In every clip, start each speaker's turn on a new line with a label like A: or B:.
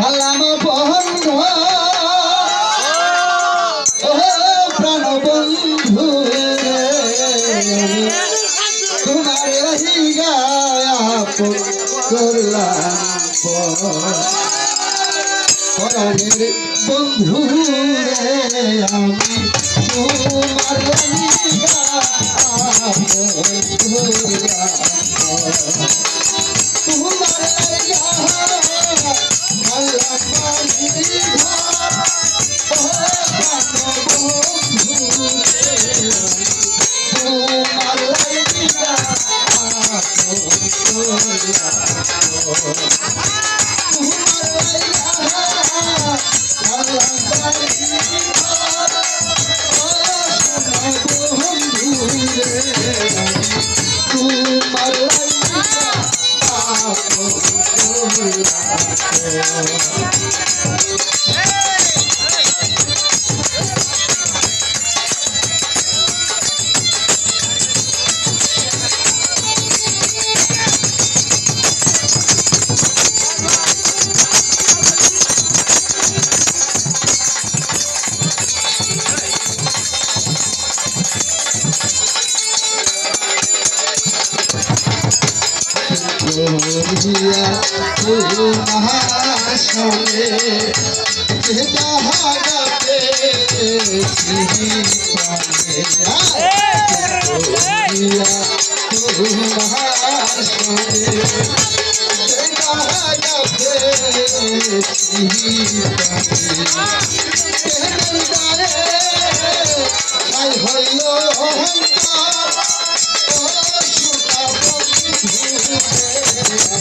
A: সালাম বন্ধু। ও প্রাণ বন্ধু। তোমার করলাম পরাণের বন্ধু আমি তোমার ওই Hey! দিয়া সঙ্গে জাহাগাতে দিয়া তোমার সঙ্গে জাহাগাতে আই হইল অহংকার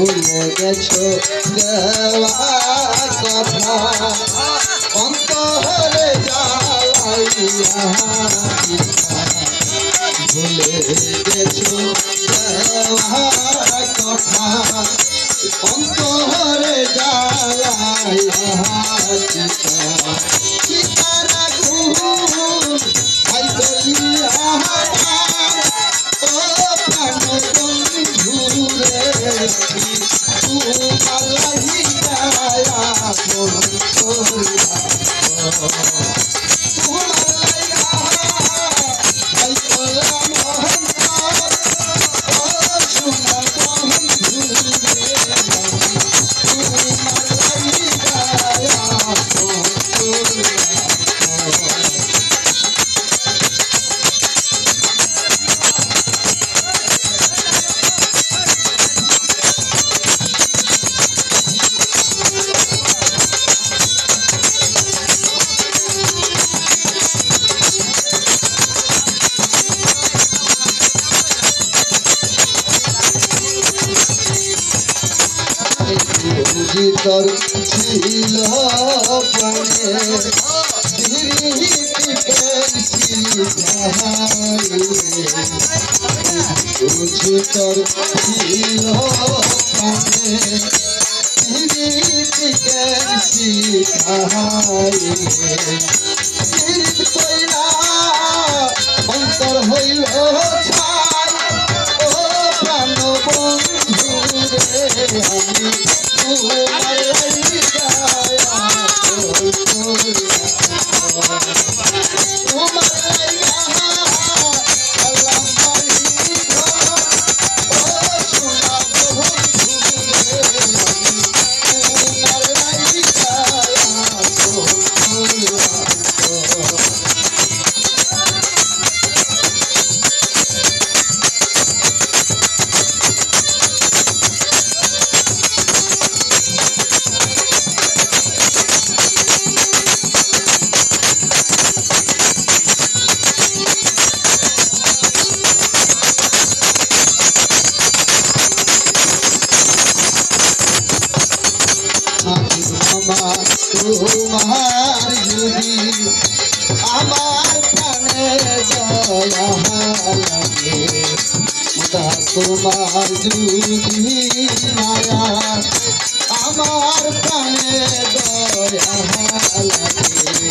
A: ভুলে গেছো? কথা। অন্তরে জ্বালাইয়া ভুলে গেছো? কথা। অন্তরে ভিতর ছিল ভিতর ছিল অন্তর হইল ও প্রাণ বন্ধু রে আমি Allah তোমার যদি আমার প্রাণে দয়া লাগে। মোদা তোমার যদি মায়া আমার প্রাণে দয়া লাগে।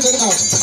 A: Juggernaut.